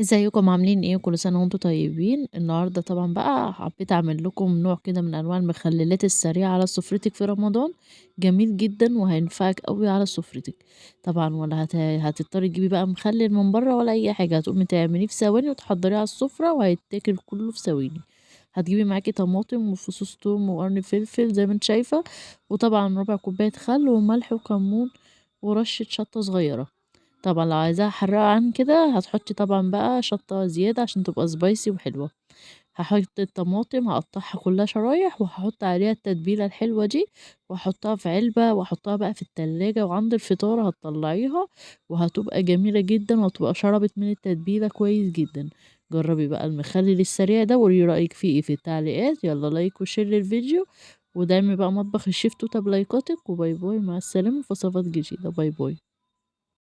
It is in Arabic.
إزيكم؟ عاملين إيه؟ كل سنة وأنتم طيبين؟ النهاردة طبعا بقى حبيت أعمل لكم نوع كده من أنواع المخللات السريعة على سفرتك في رمضان. جميل جدا وهينفعك قوي على سفرتك. طبعا ولا هت... هتضطري تجيبي بقى مخلل من بره ولا أي حاجة. هتقومي تعمليه في ثواني وتحضريه على السفرة وهيتاكل كله في ثواني. هتجيبي معاكي طماطم وفصوص توم وقرن فلفل زي ما أنت شايفة. وطبعا ربع كوباية خل وملح وكمون ورشة شطة صغيرة. طبعًا لو عايزاها حراقة عن كده هتحطي طبعًا بقى شطة زيادة عشان تبقى spicy وحلوة، هاحط الطماطم هاقطعها كلها شرايح وهاحط عليها التتبيلة الحلوة دي وهاحطها في علبة واحطها بقى في التلاجة وعند الفطار هتطلعيها وهتبقى جميلة جدًا وهتبقى شربت من التتبيلة كويس جدًا، جربي بقى المخلل السريع ده وقولي رأيك فيه إيه في التعليقات. يلا like و share للفيديو ودعمي بقى مطبخ الشيف توتة بلايكاتك و bye bye مع السلامة في وصفات جديدة. bye bye.